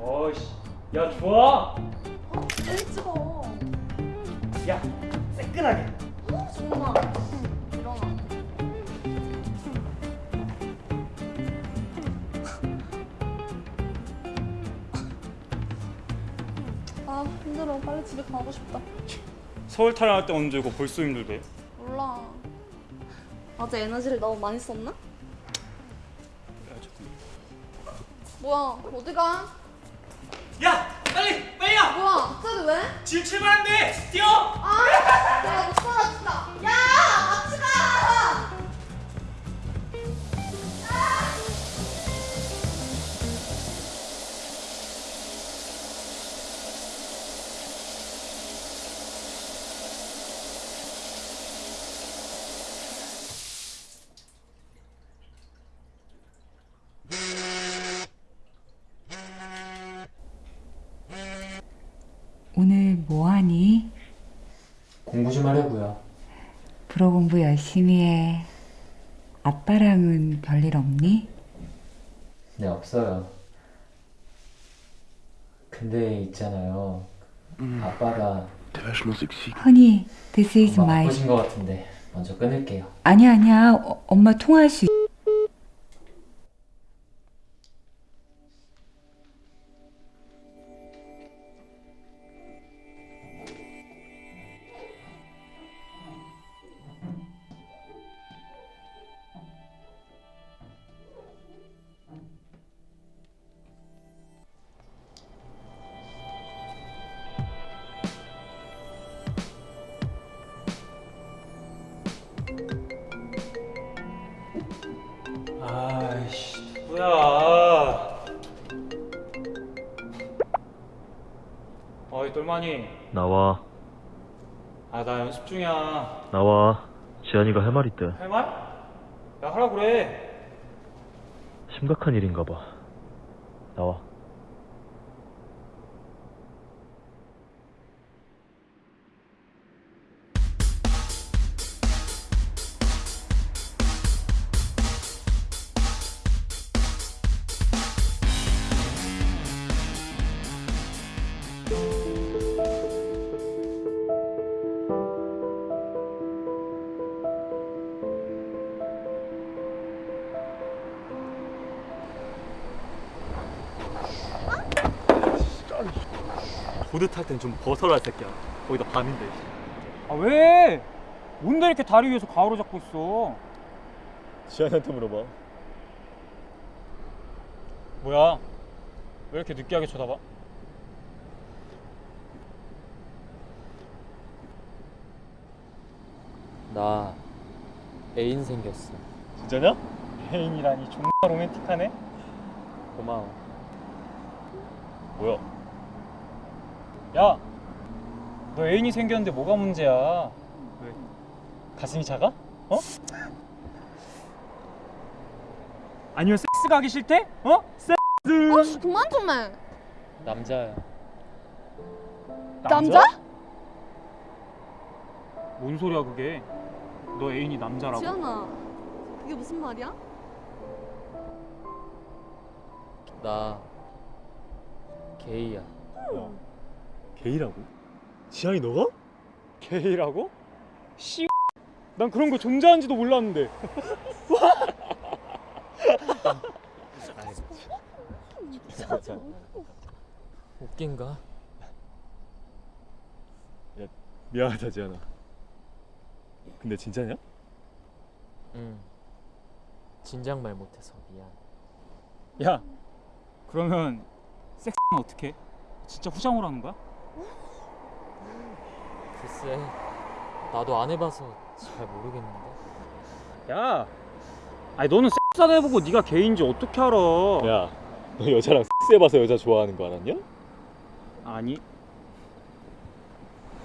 어이씨 야 좋아 어? 왜 찍어? 야 새끈하게 어? 정말. 일어나. 아 힘들어. 빨리 집에 가고 싶다. 서울 타령할 때 언제 고 벌써 힘들대 몰라. 어제 에너지를 너무 많이 썼나? 뭐야? 어디 가? 야 빨리 빨리 야 뭐야? 갑자기 왜? 지금 출발한대 뛰어 아! 내가 못 살아 진짜. 야! 가! 오늘 뭐 하니? 공부 좀 하려고요. 프로 공부 열심히 해. 아빠랑은 별일 없니? 네, 없어요. 근데 있잖아요. 아빠가 허니, this is 엄마 my. 바쁘신 것 같은데 먼저 끊을게요. 아니야, 아니야. 어, 엄마 통화할 수 있... 야? 어이 똘마니 나와. 아 나 연습 중이야. 나와. 지한이가 할 말 있대. 할 말? 야 하라 그래. 심각한 일인가 봐. 나와 보드 탈 땐 좀 벗어라 새끼야 거기다 밤인데 아 왜? 뭔데 이렇게 다리 위에서 가오로 잡고 있어 지한이한테 물어봐 뭐야 왜 이렇게 느끼하게 쳐다봐? 나 애인 생겼어. 진짜냐? 애인이라니 존나 로맨틱하네 고마워. 뭐야? 야! 너 애인이 생겼는데 뭐가 문제야? 왜? 가슴이 작아? 어? 아니면 섹스 가기 싫대? 어? 섹스! 아 그만 좀 해. 남자야. 남자? 뭔 소리야 그게? 너 애인이 남자라고? 지연아. 그게 무슨 말이야? 나 게이야. 게이라고? 지한이 너가? 게이라고? 씨. 난 그런 거 존재하는지도 몰랐는데. 웃긴가? 미안하다 지한아 근데 진짜냐? 응. 진작 말 못해서 미안. 야, 그러면 섹스는 어떻게? 진짜 후장으로 하는 거야? 글쎄, 나도 안 해봐서 잘 모르겠는데. 야, 아니 너는 섹스 안 해보고 네가 게이인지 어떻게 알아? 야 너 여자랑 섹스 해봐서 여자 좋아하는 거 알았냐? 아니,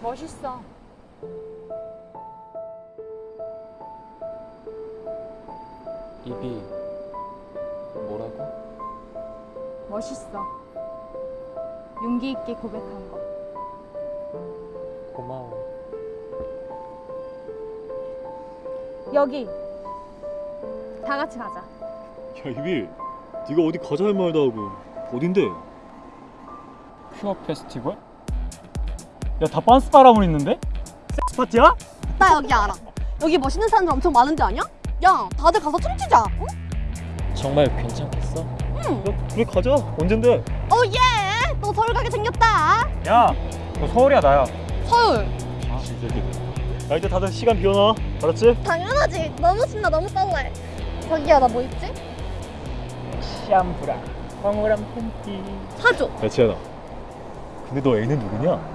멋있어. 입이 뭐라고? 멋있어. 용기 있게 고백한 거. 고마워. 여기. 다 같이 가자. 야 이bil 네가 어디 가자 할 말도 하고 어딘데? 큐어 페스티벌? 야다 빤스 바람을 있는데? 섹스 파티야? 나 여기 알아. 여기 멋있는 사람들 엄청 많은 데 아니야? 야, 다들 가서 춤추자. 응? 정말 괜찮겠어? 야 우리 가자 언젠데? 오 예! 너 서울 가게 생겼다. 야너 서울이야 나야 서울. 야 이제 다들 시간 비워놔 알았지? 당연하지. 너무 신나, 너무 떨래. 자기야, 나 뭐 입지? 샴푸랑 황홀한 팬티 사줘. 야 지현아 근데 너 애는 누구냐?